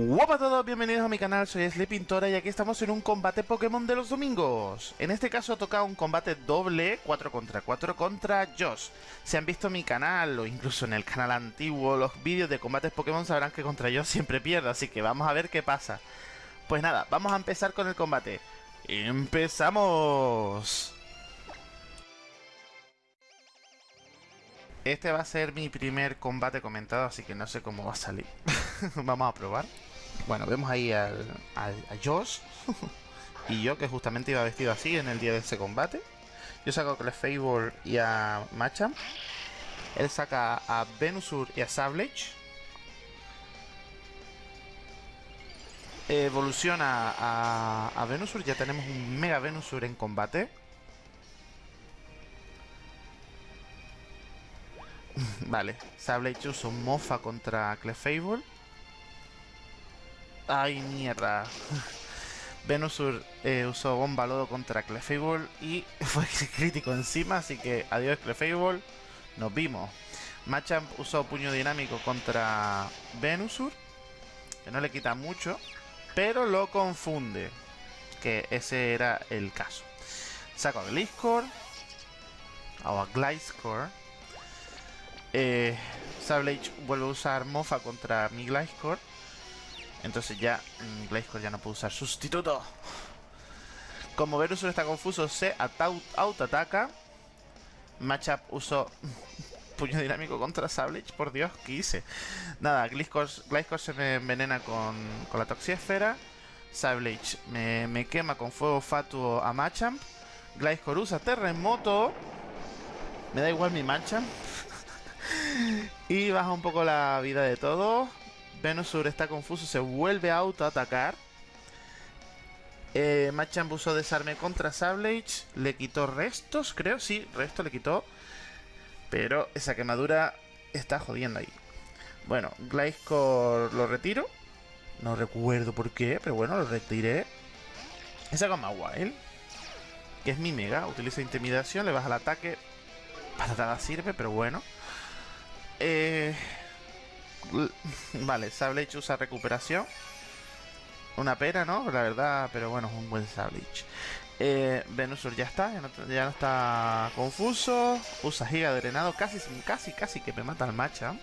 Hola a todos, bienvenidos a mi canal, soy Sleepintora y aquí estamos en un combate Pokémon de los domingos. En este caso toca un combate doble, 4 contra 4 contra Josh. Si han visto mi canal o incluso en el canal antiguo los vídeos de combates Pokémon sabrán que contra Josh siempre pierdo, así que vamos a ver qué pasa. Pues nada, vamos a empezar con el combate. ¡Empezamos! Este va a ser mi primer combate comentado, así que no sé cómo va a salir. vamos a probar. Bueno, vemos ahí al, a Josh y yo, que justamente iba vestido así en el día de ese combate. Yo saco a Clefable y a Machamp. Él saca a Venusur y a Sablage. Evoluciona a, a Venusur, ya tenemos un Mega Venusur en combate. vale, Sablage usa mofa contra Clefable. Ay, mierda. Venusur eh, usó Bomba Lodo contra Clefable y fue crítico encima, así que adiós Clefable. Nos vimos. Machamp usó Puño Dinámico contra Venusur, que no le quita mucho, pero lo confunde, que ese era el caso. Saco a Gliscor, o a Gliscor. Eh, Sablage vuelve a usar Mofa contra mi Gliscor. Entonces ya mmm, ya no puede usar sustituto. Como Verusur está confuso, se auto-ataca. Matchup usó puño dinámico contra Sablage. Por Dios, ¿qué hice? Nada, Gliscor, se me envenena con, con la Toxiesfera. Sablage me, me, quema con fuego fatuo a Machamp. Gliscor usa terremoto. Me da igual mi Machamp. y baja un poco la vida de todo. Venusur está confuso, se vuelve a autoatacar. Eh, Machamp usó desarme contra Sablage. Le quitó restos, creo. Sí, resto le quitó. Pero esa quemadura está jodiendo ahí. Bueno, Gliscor lo retiro. No recuerdo por qué, pero bueno, lo retiré. Esa gama Wild. Que es mi mega. Utiliza intimidación, le baja el ataque. Para nada sirve, pero bueno. Eh, Vale, Sablage usa recuperación. Una pena, ¿no? La verdad, pero bueno, es un buen Sablage. Eh, Venusur ya está, ya no, está confuso. Usa Giga Drenado, casi, casi, casi que me mata al Machamp.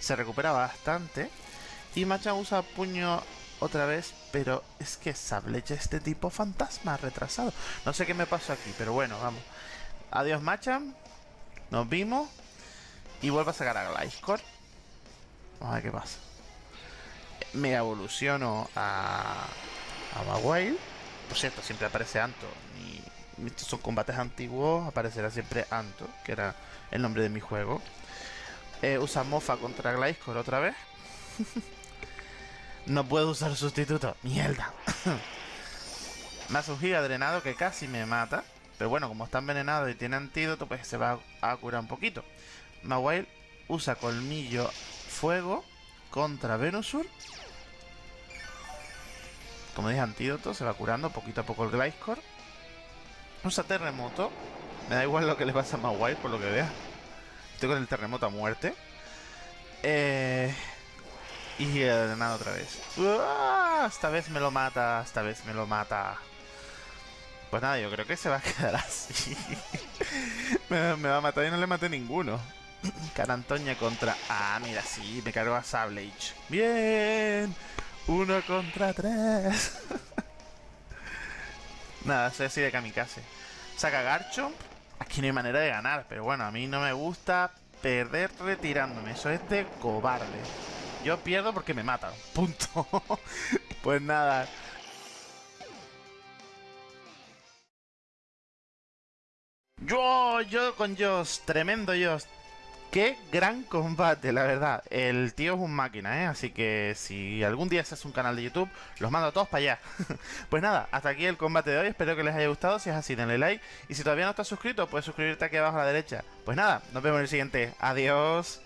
Se recupera bastante. Y Machamp usa puño otra vez, pero es que Sablage este tipo fantasma retrasado. No sé qué me pasó aquí, pero bueno, vamos. Adiós Machamp. Nos vimos. Y vuelvo a sacar a Gliscor. Vamos a ver qué pasa. Me evoluciono a, a Mawile. Por cierto, siempre aparece Anto. Estos son combates antiguos, aparecerá siempre Anto, que era el nombre de mi juego. Eh, usa Mofa contra Gliscor otra vez. no puedo usar sustituto. ¡Mierda! hace un giga drenado que casi me mata. Pero bueno, como está envenenado y tiene antídoto, pues se va a curar un poquito. Mawile usa colmillo fuego contra Venusur. Como dije, antídoto, se va curando poquito a poco el Gliscor. Usa terremoto. Me da igual lo que le pasa a Mawile, por lo que vea. Estoy con el terremoto a muerte. Eh, y nada otra vez. Esta vez me lo mata, esta vez me lo mata. Pues nada, yo creo que se va a quedar así. me, me va a matar y no le maté ninguno. Carantoña contra... Ah, mira, sí, me cargo a Sablage. Bien. Uno contra tres. Nada, soy así de kamikaze. Saca Garchomp. Aquí no hay manera de ganar, pero bueno, a mí no me gusta perder retirándome. Eso es de cobarde. Yo pierdo porque me matan. Punto. pues nada. Yo, yo con Joss, tremendo Joss, Qué gran combate, la verdad. El tío es un máquina, ¿eh? Así que si algún día se hace un canal de YouTube, los mando a todos para allá. pues nada, hasta aquí el combate de hoy. Espero que les haya gustado. Si es así, denle like. Y si todavía no estás suscrito, puedes suscribirte aquí abajo a la derecha. Pues nada, nos vemos en el siguiente. Adiós.